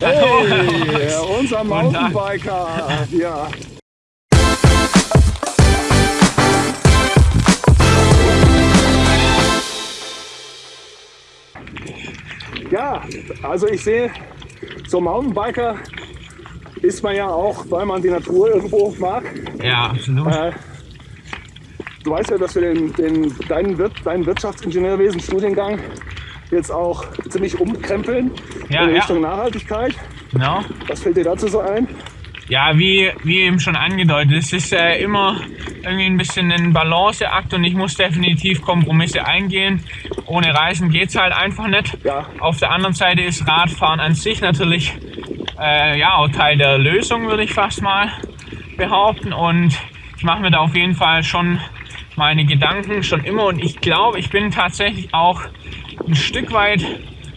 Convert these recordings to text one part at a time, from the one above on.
Hey, unser Mountainbiker. Ja. Ja, also ich sehe, so Mountainbiker ist man ja auch, weil man die Natur irgendwo mag. Ja, absolut. Äh, du weißt ja, dass wir den, den, deinen, Wir deinen Wirtschaftsingenieurwesen-Studiengang jetzt auch ziemlich umkrempeln ja, in Richtung ja. Nachhaltigkeit. Genau. Was fällt dir dazu so ein? Ja, wie, wie eben schon angedeutet, es ist äh, immer irgendwie ein bisschen ein Balanceakt und ich muss definitiv Kompromisse eingehen. Ohne Reisen geht es halt einfach nicht. Ja. Auf der anderen Seite ist Radfahren an sich natürlich äh, ja, auch Teil der Lösung, würde ich fast mal behaupten. Und ich mache mir da auf jeden Fall schon meine Gedanken schon immer und ich glaube, ich bin tatsächlich auch ein Stück weit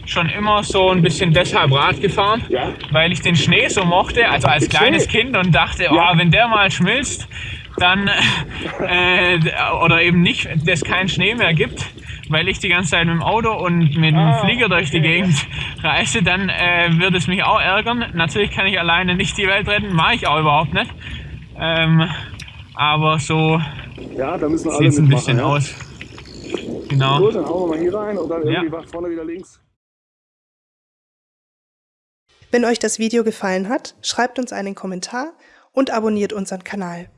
schon immer so ein bisschen deshalb Rad gefahren, ja. weil ich den Schnee so mochte, also als kleines Kind und dachte, ja. oh, wenn der mal schmilzt, dann äh, oder eben nicht, dass kein Schnee mehr gibt, weil ich die ganze Zeit mit dem Auto und mit dem ah, Flieger durch die Gegend reise, dann äh, wird es mich auch ärgern. Natürlich kann ich alleine nicht die Welt retten, mache ich auch überhaupt nicht. Ähm, aber so ja, sieht es ein bisschen aus. Genau. Gut, dann hauen wir mal hier rein und dann irgendwie ja. vorne wieder links. Wenn euch das Video gefallen hat, schreibt uns einen Kommentar und abonniert unseren Kanal.